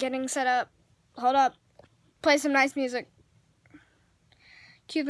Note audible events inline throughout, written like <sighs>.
getting set up. Hold up. Play some nice music. Cue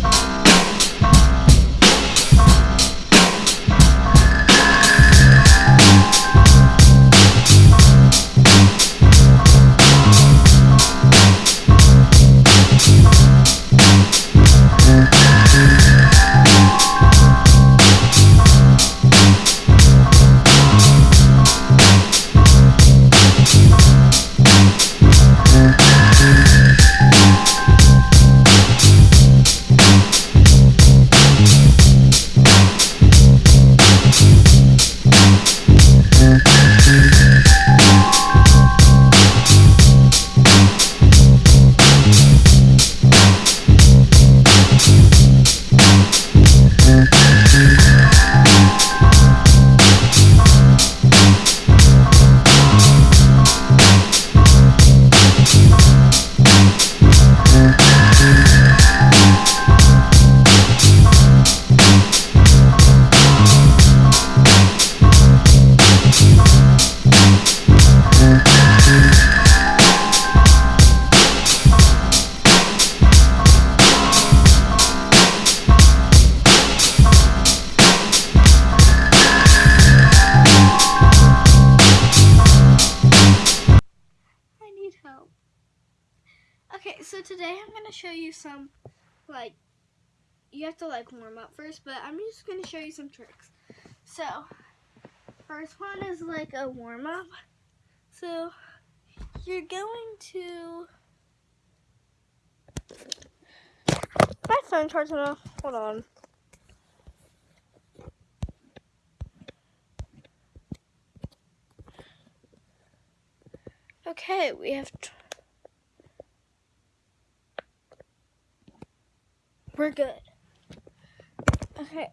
so today I'm gonna show you some, like, you have to like warm up first, but I'm just gonna show you some tricks. So, first one is like a warm up. So, you're going to. My phone charging off. Hold on. Okay, we have. We're good. Okay.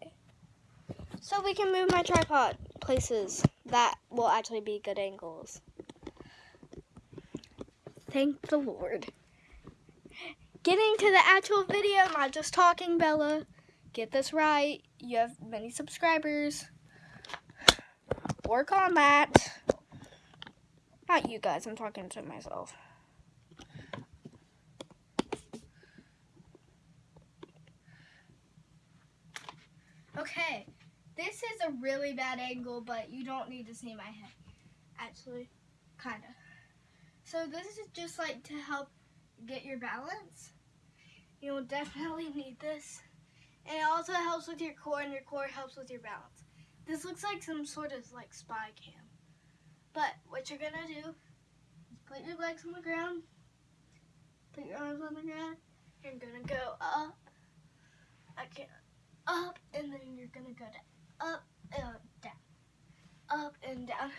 So we can move my tripod places that will actually be good angles. Thank the Lord. Getting to the actual video, not just talking, Bella. Get this right. You have many subscribers. Work on that. Not you guys, I'm talking to myself. Okay, this is a really bad angle, but you don't need to see my head. Actually, kind of. So this is just like to help get your balance. You'll definitely need this. And it also helps with your core, and your core helps with your balance. This looks like some sort of like spy cam. But what you're gonna do is put your legs on the ground, put your arms on the ground, you're gonna go up, okay, up, and then you're gonna go down, up and down, up and down.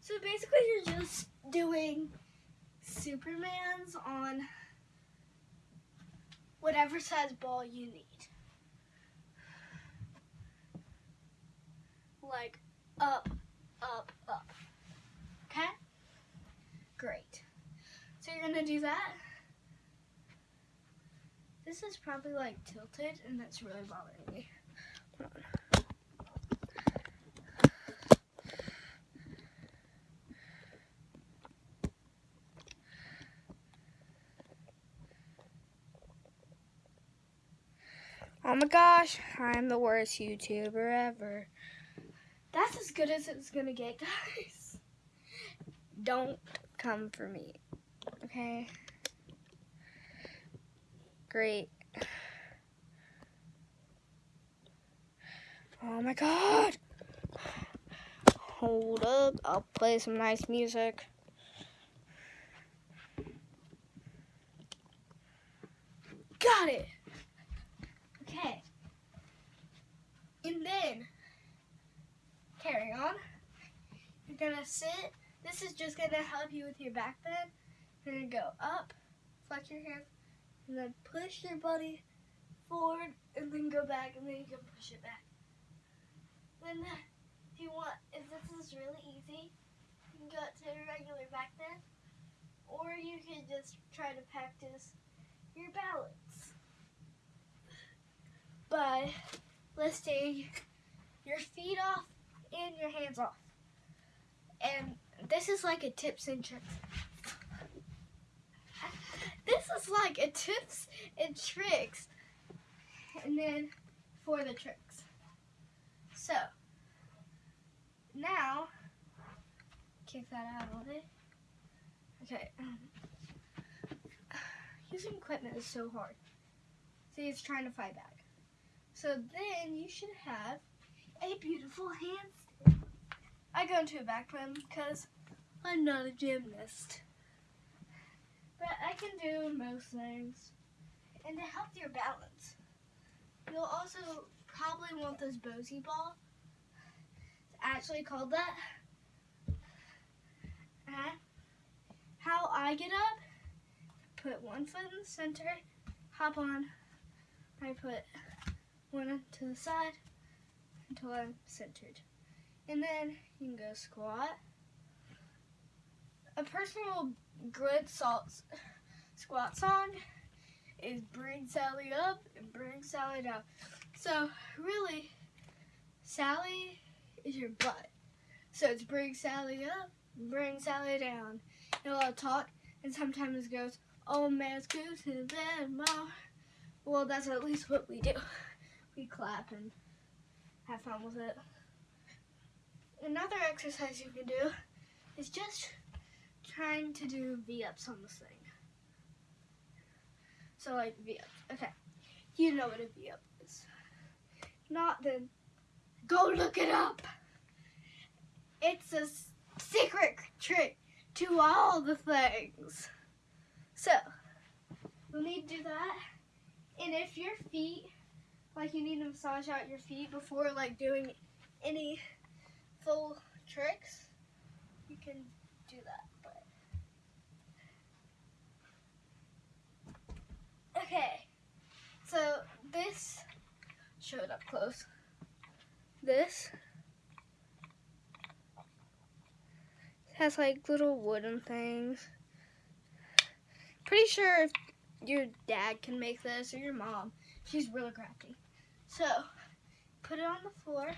So basically, you're just doing Superman's on whatever size ball you need. Like up, up, up. Okay? Great. So you're gonna do that. This is probably like tilted and that's really bothering me. Oh my gosh, I'm the worst YouTuber ever. That's as good as it's gonna get, <laughs> guys. Don't come for me, okay? Great. Oh my god! Hold up, I'll play some nice music. Got it! Okay. And then, carry on. You're gonna sit. This is just gonna help you with your back bend. You're gonna go up, flex your hands, and then push your body forward, and then go back, and then you can push it back. Then, if you want, if this is really easy, you can go to a regular back bend, or you can just try to practice your balance by lifting your feet off and your hands off. And this is like a tips and tricks. This is like a tips and tricks. And then for the tricks. So now kick that out. Okay. Um, <sighs> using equipment is so hard. See, it's trying to fight back. So then you should have a beautiful handstand. I go into a back room because I'm not a gymnast. But I can do most things. And to help your balance, you'll also probably want this Bosu ball. It's actually called that. And how I get up, put one foot in the center, hop on, I put one to the side until I'm centered. And then you can go squat. A personal good salt squat song is bring Sally up and bring Sally down. So really, Sally is your butt. So it's bring Sally up, bring Sally down. And a lot of talk, and sometimes it goes, oh man, it's good to them. Well, that's at least what we do. We clap and have fun with it. Another exercise you can do is just trying to do V-ups on this thing. So like V-ups. Okay. You know what a V-up is. Not then go look it up. It's a secret trick to all the things. So, we'll need to do that. And if your feet, like you need to massage out your feet before like doing any full tricks, you can do that. But okay, so this show it up close. This has like little wooden things. Pretty sure if your dad can make this or your mom. She's really crafty. So, put it on the floor.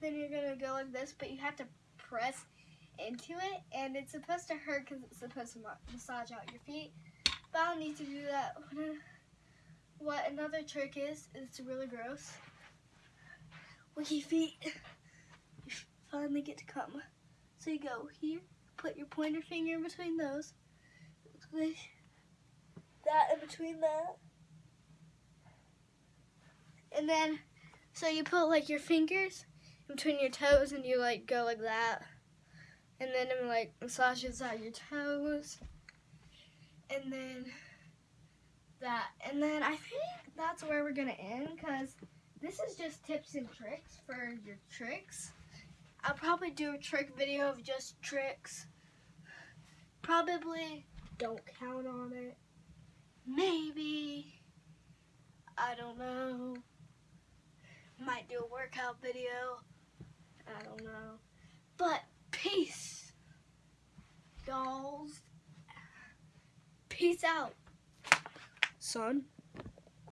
Then you're to go like this, but you have to press into it. And it's supposed to hurt because it's supposed to massage out your feet. But I don't need to do that. What another trick is, it's really gross. Your feet, you finally get to come. So you go here, put your pointer finger in between those that in between that. And then, so you put like your fingers in between your toes and you like go like that. And then it like massages out your toes. And then that. And then I that's where we're going to end because this is just tips and tricks for your tricks. I'll probably do a trick video of just tricks. Probably don't count on it. Maybe. I don't know. Might do a workout video. I don't know. But peace, dolls. Peace out, son.